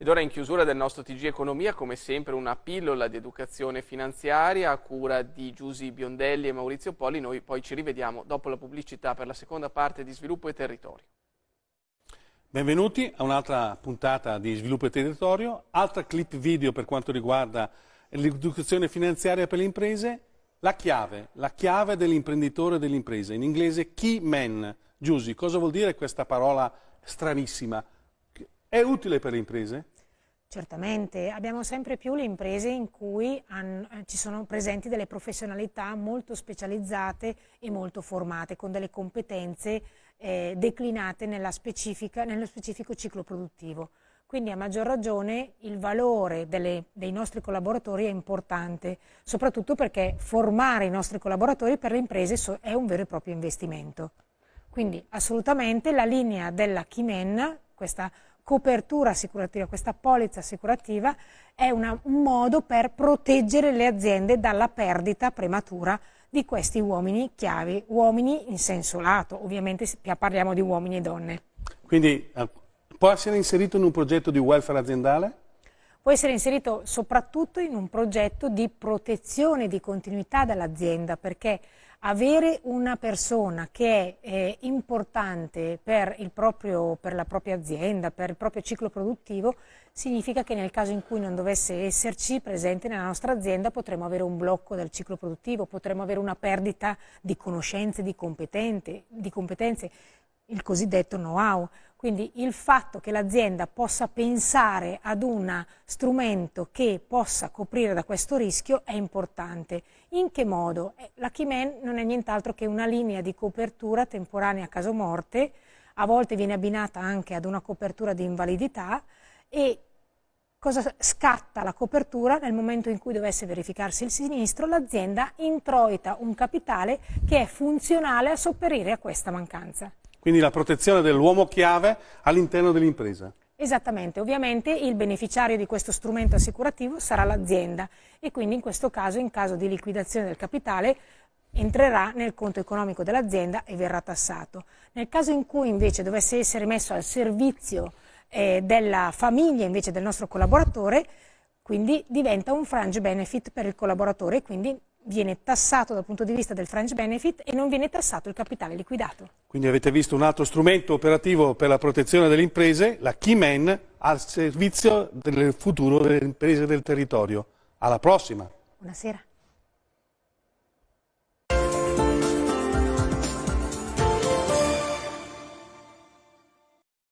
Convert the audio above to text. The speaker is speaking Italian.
Ed ora in chiusura del nostro TG Economia, come sempre, una pillola di educazione finanziaria a cura di Giusy Biondelli e Maurizio Poli. Noi poi ci rivediamo dopo la pubblicità per la seconda parte di Sviluppo e Territorio. Benvenuti a un'altra puntata di Sviluppo e Territorio, altra clip video per quanto riguarda l'educazione finanziaria per le imprese, la chiave, la chiave dell'imprenditore e dell'impresa, in inglese key man. Giusy, cosa vuol dire questa parola stranissima? È utile per le imprese? Certamente, abbiamo sempre più le imprese in cui hanno, ci sono presenti delle professionalità molto specializzate e molto formate, con delle competenze eh, declinate nello specifico ciclo produttivo. Quindi a maggior ragione il valore delle, dei nostri collaboratori è importante, soprattutto perché formare i nostri collaboratori per le imprese è un vero e proprio investimento. Quindi assolutamente la linea della Chimen, questa copertura assicurativa, questa polizza assicurativa è una, un modo per proteggere le aziende dalla perdita prematura di questi uomini chiavi, uomini in senso lato, ovviamente parliamo di uomini e donne. Quindi eh, può essere inserito in un progetto di welfare aziendale? Può essere inserito soprattutto in un progetto di protezione, di continuità dell'azienda, perché avere una persona che è eh, importante per, proprio, per, la propria azienda, per il proprio ciclo produttivo, significa che nel caso in cui non dovesse esserci presente nella nostra azienda potremo avere un blocco del ciclo produttivo, potremo avere una perdita di conoscenze, di, di competenze, il cosiddetto know-how. Quindi il fatto che l'azienda possa pensare ad un strumento che possa coprire da questo rischio è importante. In che modo? Eh, la Keyman non è nient'altro che una linea di copertura temporanea a caso morte, a volte viene abbinata anche ad una copertura di invalidità e cosa scatta la copertura nel momento in cui dovesse verificarsi il sinistro, l'azienda introita un capitale che è funzionale a sopperire a questa mancanza. Quindi la protezione dell'uomo chiave all'interno dell'impresa. Esattamente, ovviamente il beneficiario di questo strumento assicurativo sarà l'azienda e quindi in questo caso, in caso di liquidazione del capitale, entrerà nel conto economico dell'azienda e verrà tassato. Nel caso in cui invece dovesse essere messo al servizio eh, della famiglia invece del nostro collaboratore, quindi diventa un frange benefit per il collaboratore e quindi viene tassato dal punto di vista del fringe benefit e non viene tassato il capitale liquidato. Quindi avete visto un altro strumento operativo per la protezione delle imprese, la Keyman, al servizio del futuro delle imprese del territorio. Alla prossima! Buonasera.